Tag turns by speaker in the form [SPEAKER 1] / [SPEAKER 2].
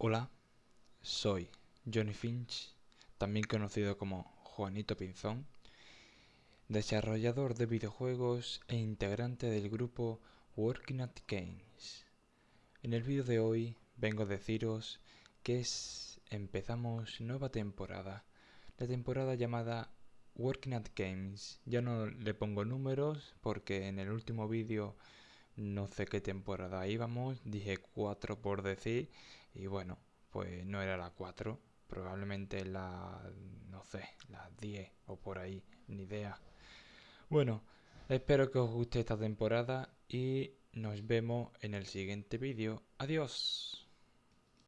[SPEAKER 1] Hola, soy Johnny Finch, también conocido como Juanito Pinzón, desarrollador de videojuegos e integrante del grupo Working at Games. En el vídeo de hoy vengo a deciros que es, empezamos nueva temporada, la temporada llamada Working at Games. Ya no le pongo números porque en el último vídeo no sé qué temporada íbamos, dije 4 por decir y bueno, pues no era la 4, probablemente la, no sé, la 10 o por ahí, ni idea. Bueno, espero que os guste esta temporada y nos vemos en el siguiente vídeo. Adiós.